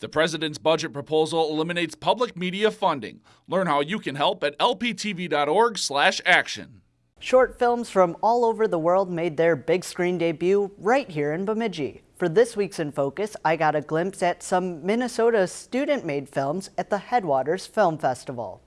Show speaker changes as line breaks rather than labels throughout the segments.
The president's budget proposal eliminates public media funding. Learn how you can help at lptv.org/action.
Short films from all over the world made their big screen debut right here in Bemidji. For this week's In Focus, I got a glimpse at some Minnesota student-made films at the Headwaters Film Festival.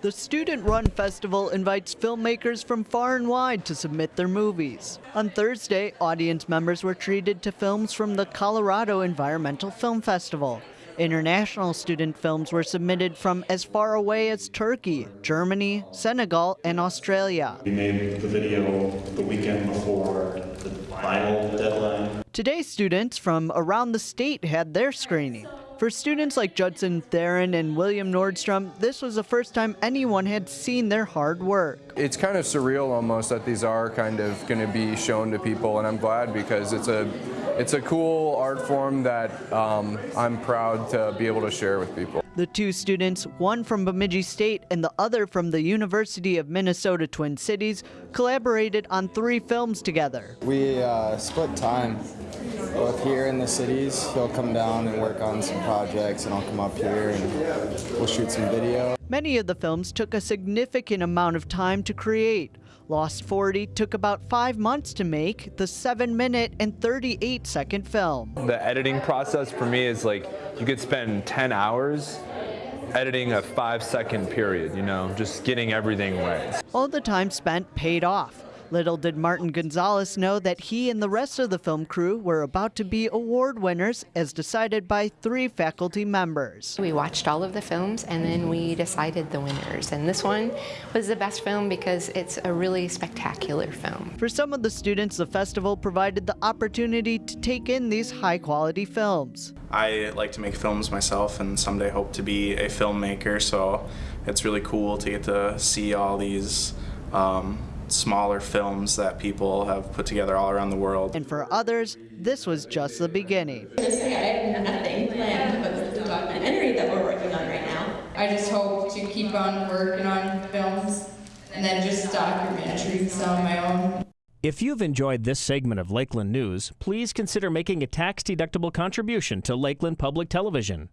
The Student Run Festival invites filmmakers from far and wide to submit their movies. On Thursday, audience members were treated to films from the Colorado Environmental Film Festival. International student films were submitted from as far away as Turkey, Germany, Senegal, and Australia.
We made the video the weekend before the final deadline.
Today, students from around the state had their screening. For students like Judson Theron and William Nordstrom, this was the first time anyone had seen their hard work.
It's kind of surreal almost that these are kind of going to be shown to people, and I'm glad because it's a it's a cool art form that um, I'm proud to be able to share with people.
The two students, one from Bemidji State and the other from the University of Minnesota Twin Cities, collaborated on three films together.
We uh, split time. Both here in the cities, he'll come down and work on some projects, and I'll come up here and we'll shoot some video.
Many of the films took a significant amount of time to create. Lost 40 took about five months to make the 7 minute and 38 second film.
The editing process for me is like you could spend 10 hours editing a five second period, you know, just getting everything right.
All the time spent paid off. Little did Martin Gonzalez know that he and the rest of the film crew were about to be award winners as decided by three faculty members.
We watched all of the films and then we decided the winners. And this one was the best film because it's a really spectacular film.
For some of the students, the festival provided the opportunity to take in these high quality films.
I like to make films myself and someday hope to be a filmmaker, so it's really cool to get to see all these um, smaller films that people have put together all around the world.
And for others, this was just the beginning.
I have nothing planned but the documentary that we're working on right now.
I just hope to keep on working on films and then just documentaries on my own.
If you've enjoyed this segment of Lakeland News, please consider making a tax-deductible contribution to Lakeland Public Television.